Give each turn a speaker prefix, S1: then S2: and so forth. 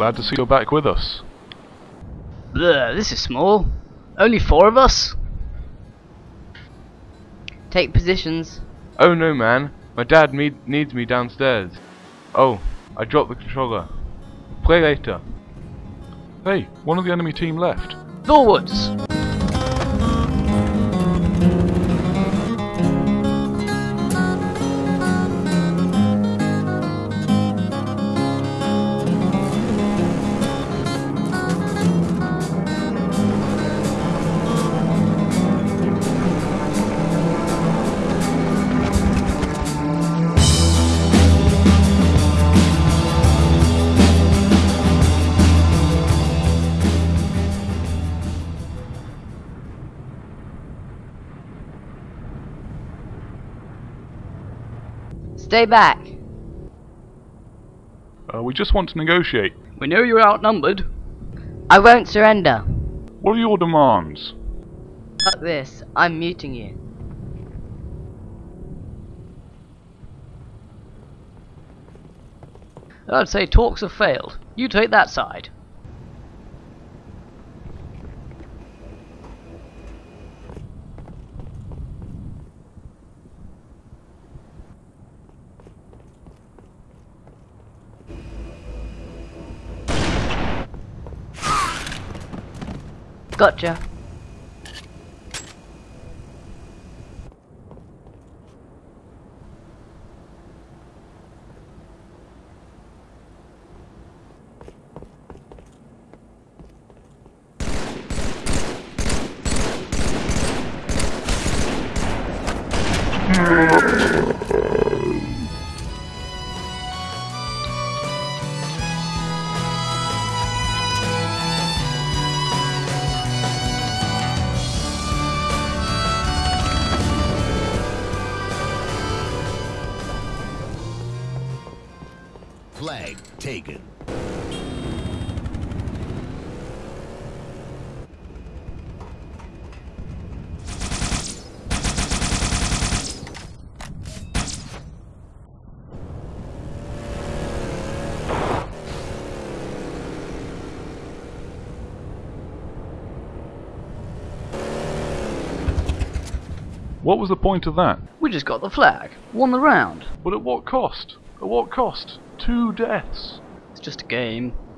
S1: Glad to see you're back with us.
S2: Bleh, this is small. Only four of us? Take positions.
S1: Oh no, man. My dad need needs me downstairs. Oh, I dropped the controller. Play later. Hey, one of the enemy team left.
S2: Forwards! Stay back.
S1: Uh, we just want to negotiate.
S2: We know you're outnumbered. I won't surrender.
S1: What are your demands?
S2: Fuck this. I'm muting you. I'd say talks have failed. You take that side. Gotcha.
S3: Flag taken.
S1: What was the point of that?
S2: We just got the flag. Won the round.
S1: But at what cost? At what cost? Two deaths.
S2: It's just a game.